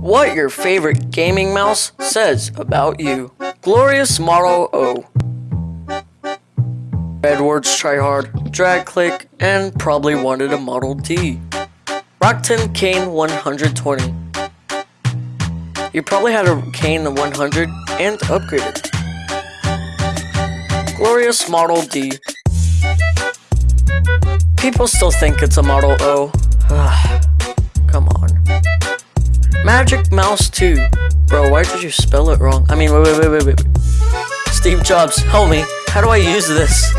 what your favorite gaming mouse says about you. Glorious Model O. Edwards Tryhard, Drag Click, and probably wanted a Model D. Roccat Kain 120. You probably had a Kane 100 and upgraded. Glorious Model D. People still think it's a Model O. Magic Mouse 2. Bro, why did you spell it wrong? I mean, wait, wait, wait, wait, wait. Steve Jobs, help me. How do I use this?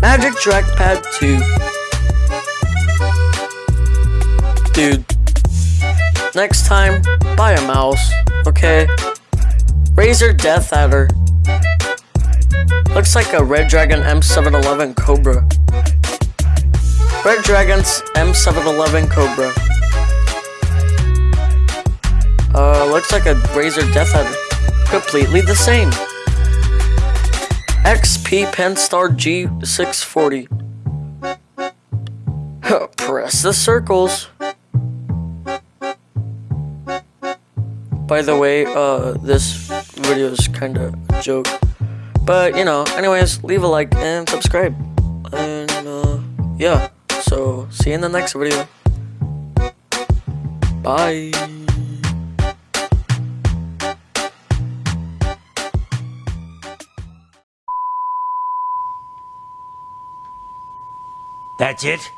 Magic Trackpad 2. Dude. Next time, buy a mouse, okay? Razer DeathAdder. Looks like a Redragon M711 Cobra. Redragon's M711 Cobra. Looks like a Razer DeathAdder. Completely the same. XP-Pen Star G640. Press the circles. By the way, uh, this video is kind of a joke. But, you know, anyways, leave a like and subscribe. And, uh, yeah. So, see you in the next video. Bye. That's it?